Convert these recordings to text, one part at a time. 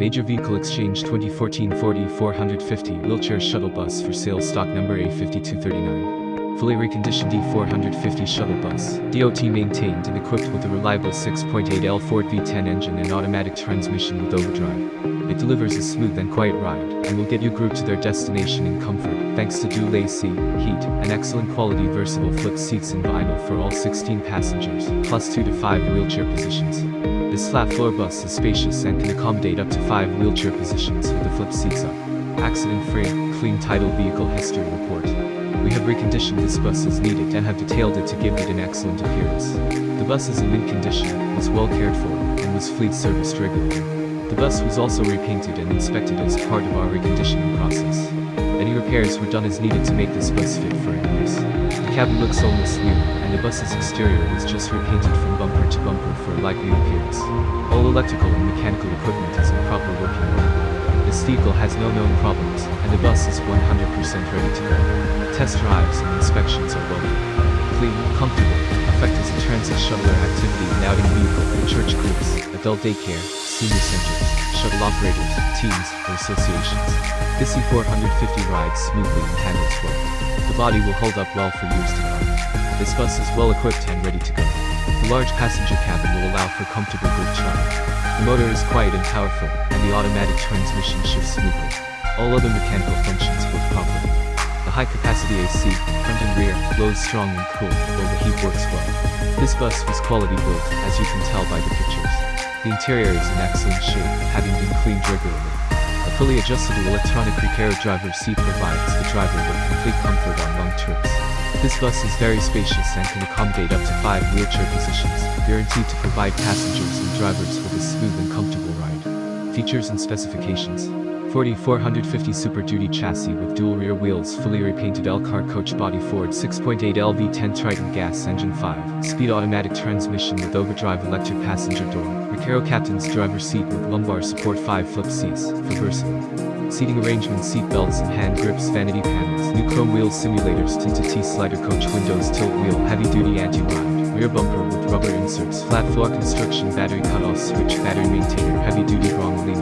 Major Vehicle Exchange 2014 40 450 wheelchair shuttle bus for sale stock number A5239. Fully reconditioned E450 shuttle bus, DOT maintained and equipped with a reliable 6.8L Ford V10 engine and automatic transmission with overdrive. It delivers a smooth and quiet ride, and will get your group to their destination in comfort, thanks to dual AC, heat, and excellent quality versatile flip seats in vinyl for all 16 passengers, plus 2 to 5 wheelchair positions. This flat floor bus is spacious and can accommodate up to 5 wheelchair positions with the flip seats up. Accident-free, clean title vehicle history report. We have reconditioned this bus as needed and have detailed it to give it an excellent appearance. The bus is in mint condition, was well cared for, and was fleet serviced regularly. The bus was also repainted and inspected as part of our reconditioning process. Any repairs were done as needed to make this bus fit for any use. The cabin looks almost new, and the bus's exterior was just repainted from bumper to bumper for a light new appearance. All electrical and mechanical equipment is in proper. This vehicle has no known problems, and the bus is 100% ready to go. Test drives and inspections are welcome. Clean, comfortable, effect as a transit shuttler activity and outing vehicle for church groups, adult daycare, senior centers, shuttle operators, teams, or associations. This E450 rides smoothly and handles well. The body will hold up well for years to come. This bus is well equipped and ready to go. The large passenger cabin will allow for comfortable group travel. The motor is quiet and powerful, and the automatic transmission shifts smoothly. All other mechanical functions work properly. The high-capacity AC, front and rear, blows strong and cool, while the heat works well. This bus was quality built, as you can tell by the pictures. The interior is in excellent shape, having been cleaned regularly. A fully adjustable electronic repair driver seat provides the driver with complete comfort on long trips. This bus is very spacious and can accommodate up to 5 wheelchair positions, guaranteed to provide passengers and drivers with a smooth and comfortable ride. Features and specifications 4450 Super Duty chassis with dual rear wheels fully repainted Elkhart coach body Ford 6.8 LV10 Triton gas engine 5, speed automatic transmission with overdrive electric passenger door, Recaro captain's driver seat with lumbar support 5 flip seats, for versatile. Seating arrangement seat belts and hand grips vanity panels, new chrome wheels simulators tinted T-slider coach windows tilt wheel heavy duty anti-ride, rear bumper with rubber inserts flat floor construction battery cutoff switch battery maintainer heavy duty wrong linear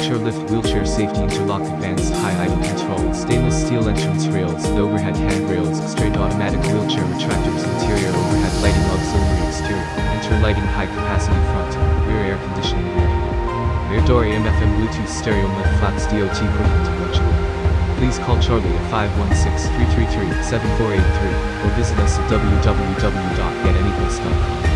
wheelchair lift, wheelchair safety interlock advanced high idle control, stainless steel entrance rails with overhead handrails, straight automatic wheelchair retractors, interior overhead lighting auxiliary exterior, enter lighting high capacity front, rear air conditioning rear. Rear door AM FM Bluetooth stereo mid flaps DOT equipment electrical. Please call Charlie at 516-333-7483 or visit us at www.getanybus.com.